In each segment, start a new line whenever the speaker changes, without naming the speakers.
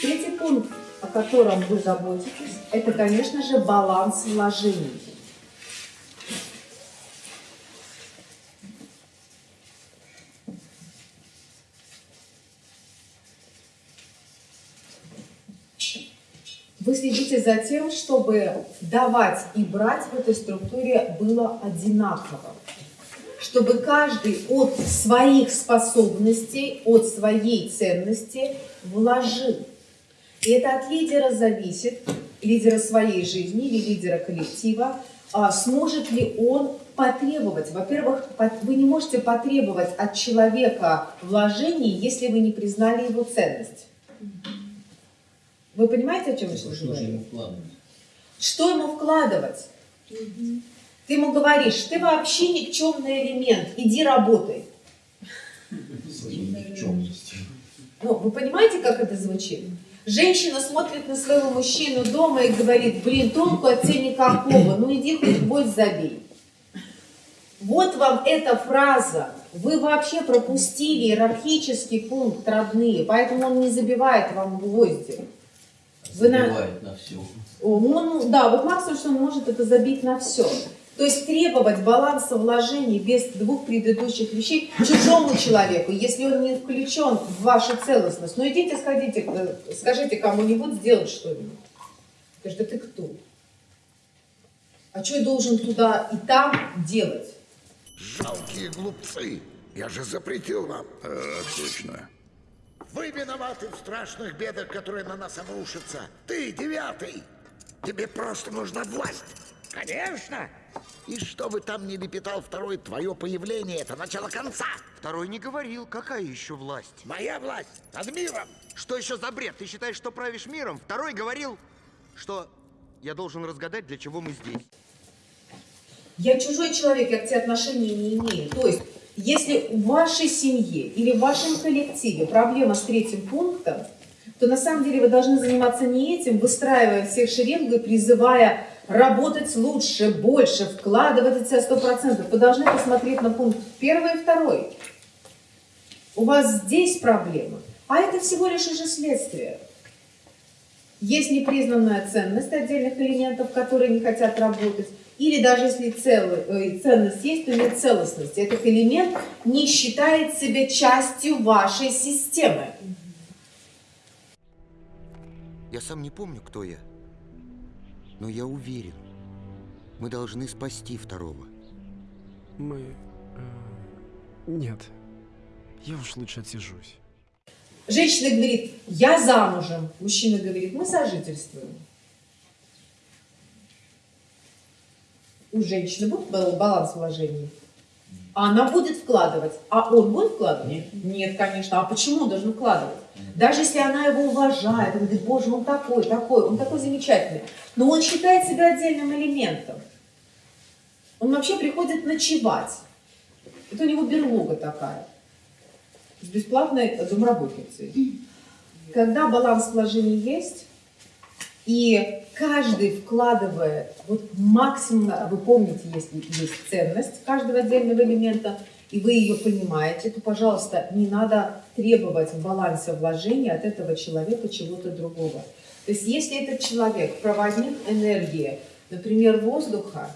Третий пункт, о котором вы заботитесь, это, конечно же, баланс вложений. Вы следите за тем, чтобы давать и брать в этой структуре было одинаково. Чтобы каждый от своих способностей, от своей ценности вложил. И это от лидера зависит, лидера своей жизни или лидера коллектива, а сможет ли он потребовать. Во-первых, вы не можете потребовать от человека вложений, если вы не признали его ценность. Вы понимаете, о чем я сейчас говорю? Что ему вкладывать? Угу. Ты ему говоришь, ты вообще никчемный элемент, иди работай. Ну, вы понимаете, как это звучит? Женщина смотрит на своего мужчину дома и говорит, блин, толку от тебя никакого, ну иди хоть гвоздь забей. Вот вам эта фраза. Вы вообще пропустили иерархический пункт родные, поэтому он не забивает вам гвозди.
Вы Забивает на, на все.
Он, да, вот максимум, что он может, это забить на все. То есть требовать баланса вложений без двух предыдущих вещей чужому человеку, если он не включен в вашу целостность. Ну идите, сходите, э, скажите кому-нибудь сделать что-нибудь. Скажите, да ты кто? А что я должен туда и там делать?
Жалкие глупцы. Я же запретил вам.
А, точно.
Вы виноваты в страшных бедах, которые на нас обрушатся. Ты девятый. Тебе просто нужна власть. Конечно. И что бы там ни лепетал второй, твое появление — это начало конца.
Второй не говорил, какая еще власть?
Моя власть над миром.
Что еще за бред? Ты считаешь, что правишь миром? Второй говорил, что я должен разгадать, для чего мы здесь.
Я чужой человек, я к тебе отношения не имею. То есть если в вашей семье или в вашем коллективе проблема с третьим пунктом, то на самом деле вы должны заниматься не этим, выстраивая всех шеренгу и призывая работать лучше, больше, вкладывать себя сто процентов. Вы должны посмотреть на пункт первый и второй. У вас здесь проблема, а это всего лишь уже следствие. Есть непризнанная ценность отдельных элементов, которые не хотят работать. Или даже если целый, э, ценность есть, то нет целостности. Этот элемент не считает себя частью вашей системы.
Я сам не помню, кто я. Но я уверен, мы должны спасти второго.
Мы... Э, нет. Я уж лучше отсижусь.
Женщина говорит, я замужем. Мужчина говорит, мы сожительствуем. у женщины будет баланс вложений? А она будет вкладывать. А он будет вкладывать? Нет. Нет, конечно. А почему он должен вкладывать? Даже если она его уважает, она говорит, боже, он такой, такой, он такой замечательный. Но он считает себя отдельным элементом. Он вообще приходит ночевать. Это у него берлога такая. С бесплатной домработницей. Когда баланс вложений есть, и каждый вкладывает вот максимум, вы помните, если есть ценность каждого отдельного элемента, и вы ее понимаете, то, пожалуйста, не надо требовать в балансе вложения от этого человека чего-то другого. То есть если этот человек проводник энергии, например, воздуха,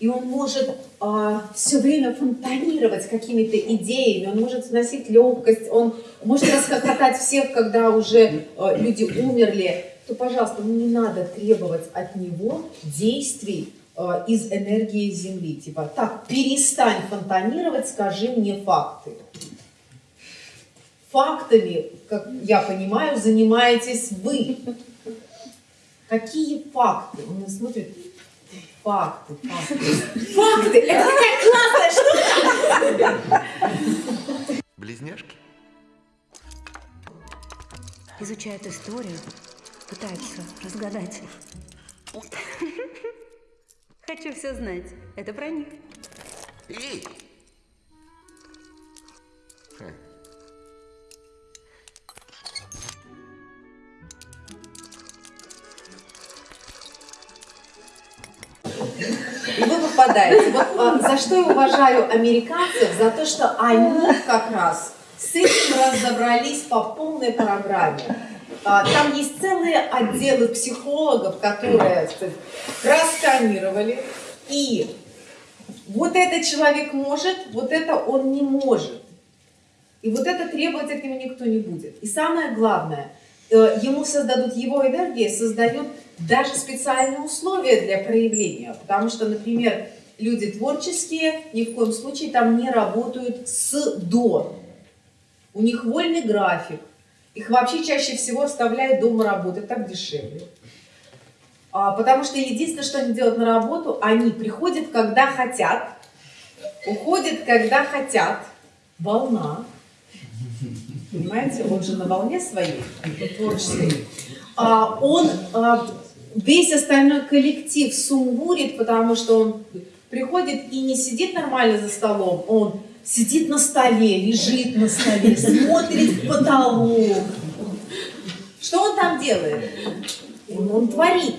и он может а, все время фонтанировать какими-то идеями, он может вносить легкость, он может расхохотать всех, когда уже а, люди умерли, то, пожалуйста, ну не надо требовать от него действий э, из энергии Земли. Типа, так, перестань фонтанировать, скажи мне факты. Фактами, как я понимаю, занимаетесь вы. Какие факты? Он смотрит. Факты, факты. Факты! Это такая классная штука!
Близняшки?
Изучают историю, пытаются разгадать. Хочу все знать. Это про них.
И?
И вы попадаете. Вот а, за что я уважаю американцев? За то, что они как раз с этим разобрались по полной программе. А, Там есть целые отделы психологов, которые просканировали. И вот этот человек может, вот это он не может. И вот это требовать от него никто не будет. И самое главное, э, ему создадут, его энергия создает даже специальные условия для проявления. Потому что, например, люди творческие ни в коем случае там не работают с до. У них вольный график. Их вообще чаще всего оставляют дома работать, так дешевле. А, потому что единственное, что они делают на работу, они приходят, когда хотят, уходят, когда хотят. Волна. Понимаете, он же на волне своей, творческой. А, он а, весь остальной коллектив сумбурит, потому что он приходит и не сидит нормально за столом, он сидит на столе, лежит на столе, смотрит в потолок. Что он там делает? Он, он творит.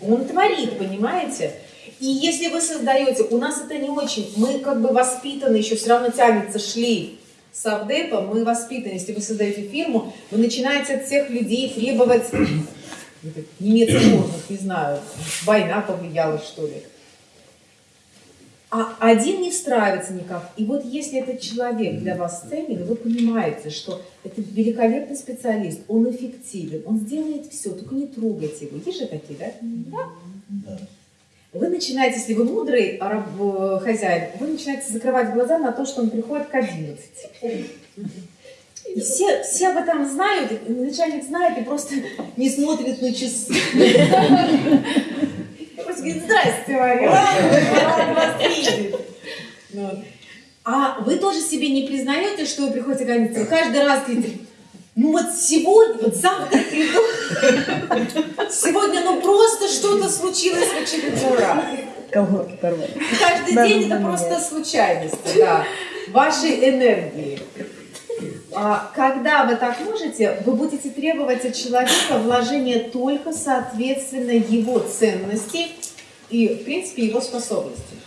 Он творит, понимаете? И если вы создаете, у нас это не очень, мы как бы воспитаны, еще все равно тянется шлейф совдепа, мы воспитаны. Если вы создаете фирму, вы начинаете от всех людей требовать немецких органов, не знаю, война повлияла, что ли. А один не встраивается никак. И вот если этот человек для вас ценен, вы понимаете, что это великолепный специалист, он эффективен, он сделает все, только не трогайте его. Есть же такие, да? Да. Вы начинаете, если вы мудрый э, хозяин, вы начинаете закрывать глаза на то, что он приходит к 11. И все, все об этом знают, начальник знает и просто не смотрит на часы. Говорит, здрасте, Мария, рад вас видеть. А вы тоже себе не признаете, что вы приходите к 11, каждый раз говорите, ну вот сегодня, вот завтра приду, сегодня ну просто что-то случилось в очередной раз.
Порвали.
Каждый
Да,
день
да,
это
да,
просто
нет.
случайности, да, вашей энергии. А, когда вы так можете, вы будете требовать от человека вложения только соответственно его ценности и, в принципе, его способностей.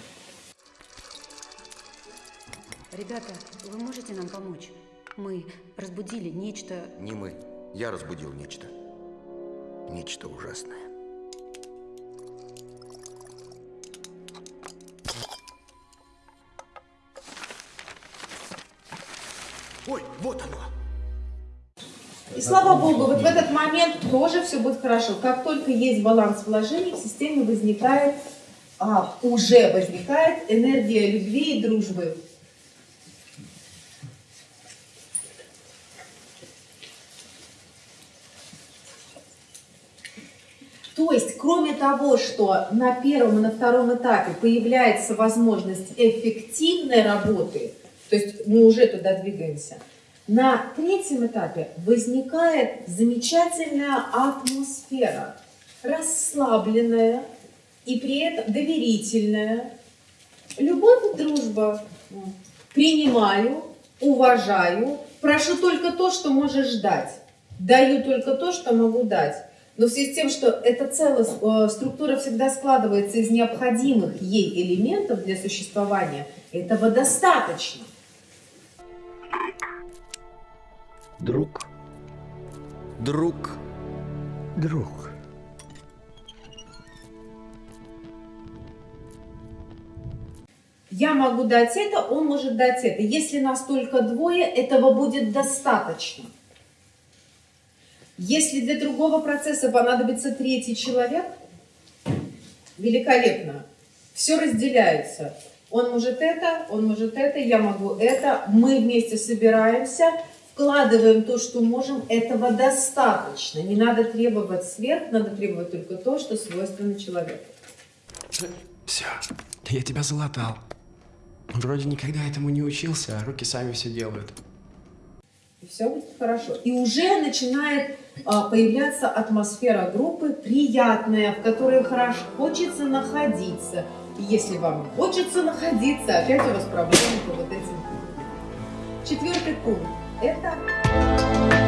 Ребята, вы можете нам помочь? Мы разбудили нечто...
Не мы. Я разбудил нечто. Нечто ужасное. Ой, вот оно!
Слава богу, вот в этот момент тоже все будет хорошо. Как только есть баланс вложений, в системе возникает, а, уже возникает энергия любви и дружбы. То есть, кроме того, что на первом и на втором этапе появляется возможность эффективной работы, то есть мы уже туда двигаемся, на третьем этапе возникает замечательная атмосфера, расслабленная и при этом доверительная. Любовь и дружба. Принимаю, уважаю, прошу только то, что можешь дать. Даю только то, что могу дать. Но в связи с тем, что эта целая э, структура всегда складывается из необходимых ей элементов для существования, этого достаточно.
Друг. Друг.
Друг.
Я могу дать это, он может дать это. Если нас только двое, этого будет достаточно. Если для другого процесса понадобится третий человек, великолепно. Все разделяется. Он может это, он может это, я могу это. Мы вместе собираемся, вкладываем то, что можем. Этого достаточно. Не надо требовать сверх, надо требовать только то, что свойственно человеку.
Все, я тебя залатал. Вроде никогда этому не учился, а руки сами все делают.
И все будет хорошо. И уже начинает а, появляться атмосфера группы приятная, в которой хорошо хочется находиться. И если вам хочется находиться, опять у вас проблемы по вот этим. Четвертый пункт. Это